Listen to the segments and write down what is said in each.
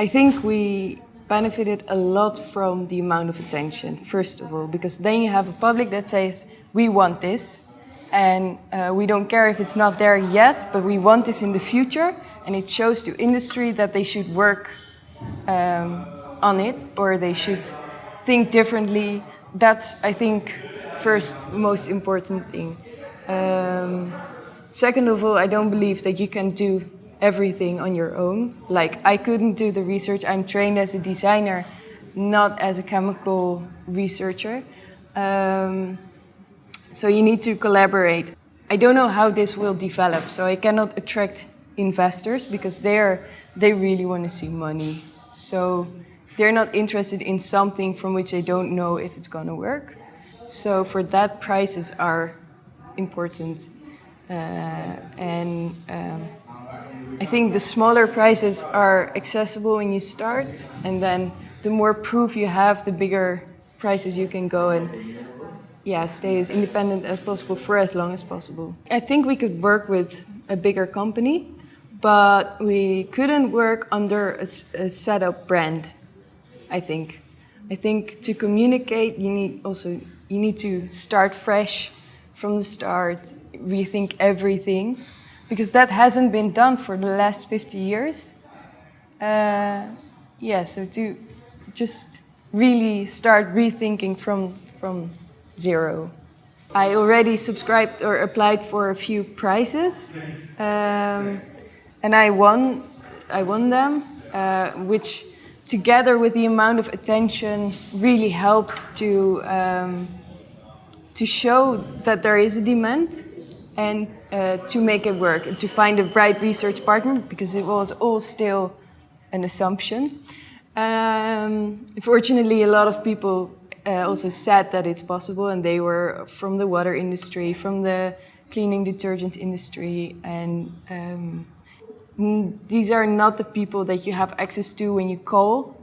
I think we benefited a lot from the amount of attention, first of all, because then you have a public that says, we want this, and uh, we don't care if it's not there yet, but we want this in the future, and it shows to industry that they should work um, on it, or they should think differently. That's, I think, first most important thing. Um, second of all, I don't believe that you can do everything on your own. Like I couldn't do the research. I'm trained as a designer, not as a chemical researcher. Um, so you need to collaborate. I don't know how this will develop, so I cannot attract investors because they're they really want to see money. So they're not interested in something from which they don't know if it's going to work. So for that, prices are important. Uh, and um, I think the smaller prices are accessible when you start, and then the more proof you have, the bigger prices you can go and yeah, stay as independent as possible for as long as possible. I think we could work with a bigger company, but we couldn't work under a, a setup brand, I think. I think to communicate, you need also you need to start fresh from the start, rethink everything, because that hasn't been done for the last 50 years. Uh, yeah, so to just really start rethinking from, from zero. I already subscribed or applied for a few prizes, um, and I won, I won them, uh, which together with the amount of attention really helps to, um, to show that there is a demand and uh, to make it work and to find the right research partner because it was all still an assumption. Um, fortunately, a lot of people uh, also said that it's possible and they were from the water industry, from the cleaning detergent industry and um, these are not the people that you have access to when you call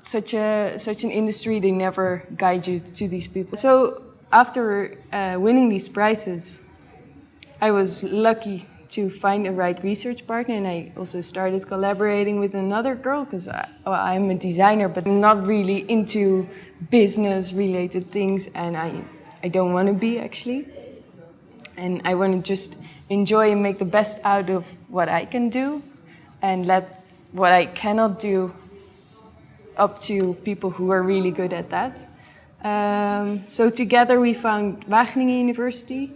such a such an industry they never guide you to these people so after uh, winning these prizes I was lucky to find the right research partner and I also started collaborating with another girl because I'm a designer but not really into business related things and I, I don't want to be actually. And I want to just enjoy and make the best out of what I can do and let what I cannot do up to people who are really good at that. Um, so together we found Wageningen University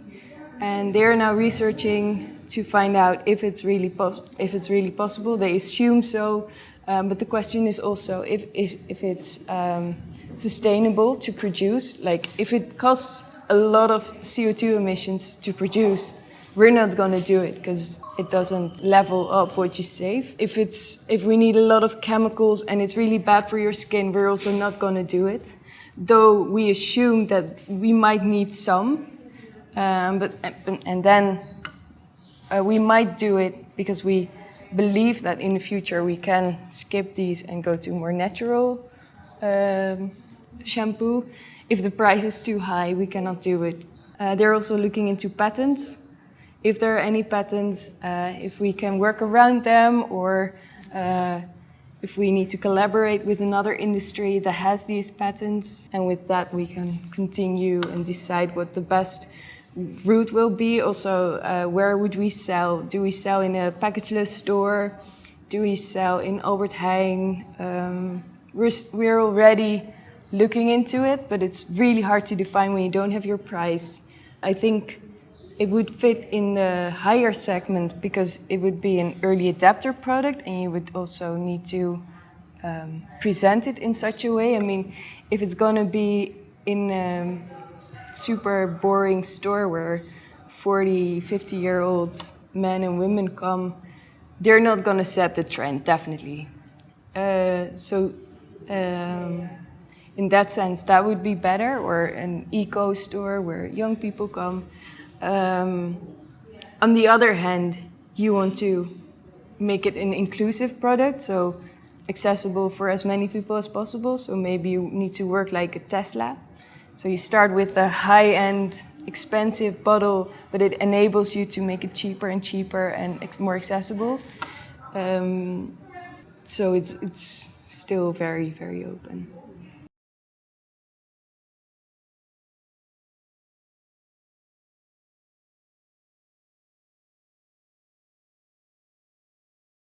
and they're now researching to find out if it's really if it's really possible. They assume so, um, but the question is also if if, if it's um, sustainable to produce. Like if it costs a lot of CO2 emissions to produce, we're not going to do it because it doesn't level up what you save. If it's if we need a lot of chemicals and it's really bad for your skin, we're also not going to do it. Though we assume that we might need some, um, but and then uh, we might do it because we believe that in the future we can skip these and go to more natural um, shampoo. If the price is too high, we cannot do it. Uh, they're also looking into patents. If there are any patents, uh, if we can work around them or uh, if we need to collaborate with another industry that has these patents. And with that, we can continue and decide what the best route will be. Also, uh, where would we sell? Do we sell in a packageless store? Do we sell in Albert Heijn? Um, we're, we're already looking into it, but it's really hard to define when you don't have your price. I think it would fit in the higher segment because it would be an early adapter product and you would also need to um, present it in such a way. I mean, if it's going to be in a super boring store where 40, 50 year old men and women come, they're not going to set the trend, definitely. Uh, so um, in that sense, that would be better, or an eco store where young people come. Um, on the other hand, you want to make it an inclusive product, so accessible for as many people as possible. So maybe you need to work like a Tesla. So you start with the high-end, expensive bottle, but it enables you to make it cheaper and cheaper and more accessible. Um, so it's it's still very very open.